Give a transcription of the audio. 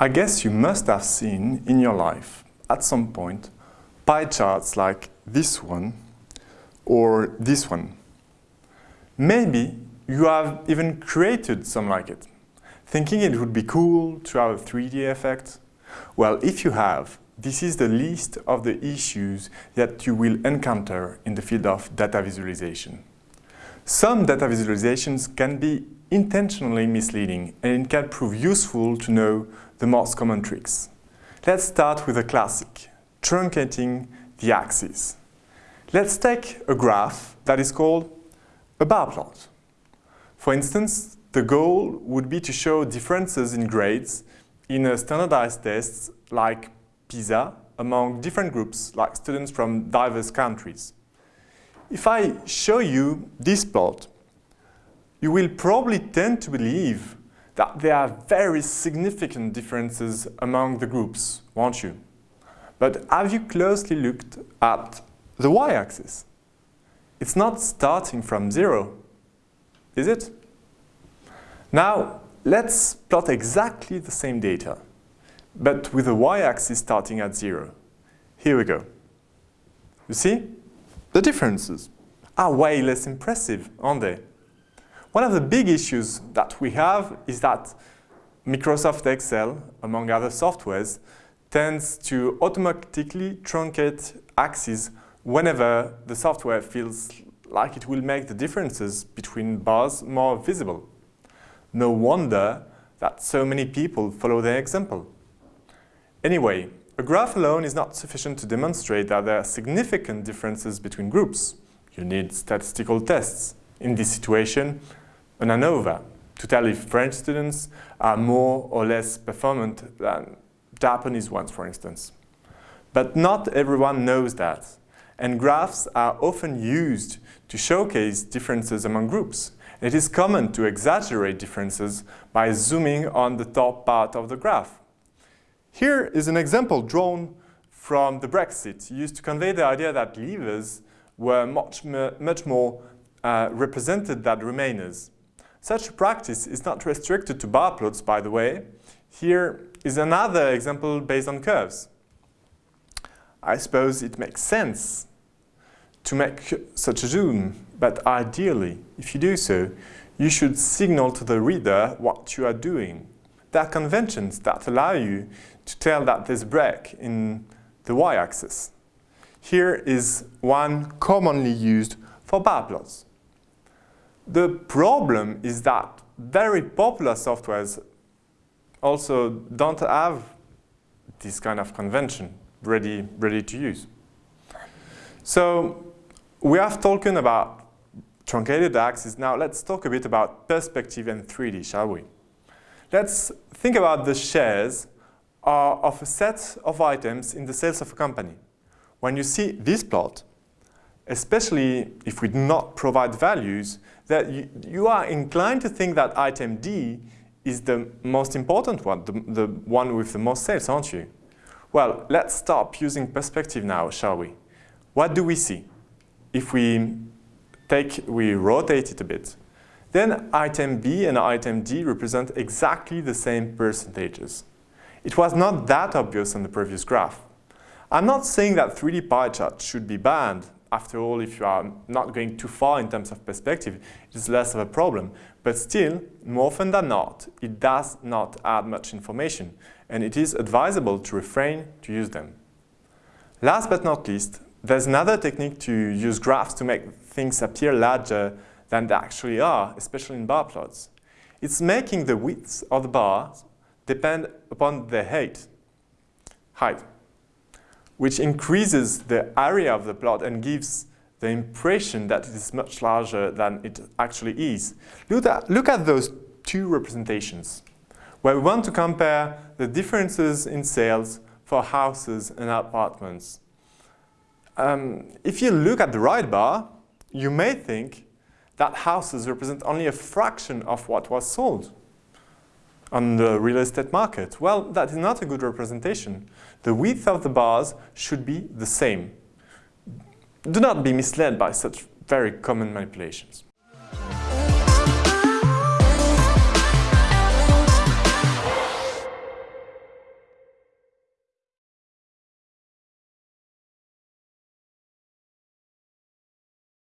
I guess you must have seen in your life, at some point, pie charts like this one or this one. Maybe you have even created some like it, thinking it would be cool to have a 3D effect. Well, if you have, this is the list of the issues that you will encounter in the field of data visualization. Some data visualizations can be intentionally misleading and it can prove useful to know the most common tricks. Let's start with a classic, truncating the axis. Let's take a graph that is called a bar plot. For instance, the goal would be to show differences in grades in a standardized test like PISA among different groups like students from diverse countries. If I show you this plot, you will probably tend to believe that there are very significant differences among the groups, won't you? But have you closely looked at the y-axis? It's not starting from zero, is it? Now, let's plot exactly the same data, but with the y-axis starting at zero. Here we go. You see? The differences are way less impressive, aren't they? One of the big issues that we have is that Microsoft Excel, among other softwares, tends to automatically truncate axes whenever the software feels like it will make the differences between bars more visible. No wonder that so many people follow their example. Anyway, a graph alone is not sufficient to demonstrate that there are significant differences between groups. You need statistical tests. In this situation, an ANOVA to tell if French students are more or less performant than Japanese ones, for instance. But not everyone knows that, and graphs are often used to showcase differences among groups. It is common to exaggerate differences by zooming on the top part of the graph. Here is an example drawn from the Brexit, used to convey the idea that leavers were much, much more uh, represented than remainers. Such a practice is not restricted to bar plots, by the way. Here is another example based on curves. I suppose it makes sense to make such a zoom, but ideally, if you do so, you should signal to the reader what you are doing. There are conventions that allow you to tell that there's a break in the y-axis. Here is one commonly used for bar plots. The problem is that very popular softwares also don't have this kind of convention ready, ready to use. So we have talked about truncated axes. Now let's talk a bit about perspective and 3D, shall we? Let's think about the shares uh, of a set of items in the sales of a company. When you see this plot, especially if we do not provide values, that you, you are inclined to think that item D is the most important one, the, the one with the most sales, aren't you? Well, let's stop using perspective now, shall we? What do we see? If we take, we rotate it a bit, then item B and item D represent exactly the same percentages. It was not that obvious on the previous graph. I'm not saying that 3D pie charts should be banned, after all, if you are not going too far in terms of perspective, it's less of a problem. But still, more often than not, it does not add much information, and it is advisable to refrain to use them. Last but not least, there's another technique to use graphs to make things appear larger than they actually are, especially in bar plots. It's making the width of the bars depend upon the height. height which increases the area of the plot and gives the impression that it is much larger than it actually is. Look at, look at those two representations, where we want to compare the differences in sales for houses and apartments. Um, if you look at the right bar, you may think that houses represent only a fraction of what was sold on the real estate market. Well, that is not a good representation. The width of the bars should be the same. Do not be misled by such very common manipulations.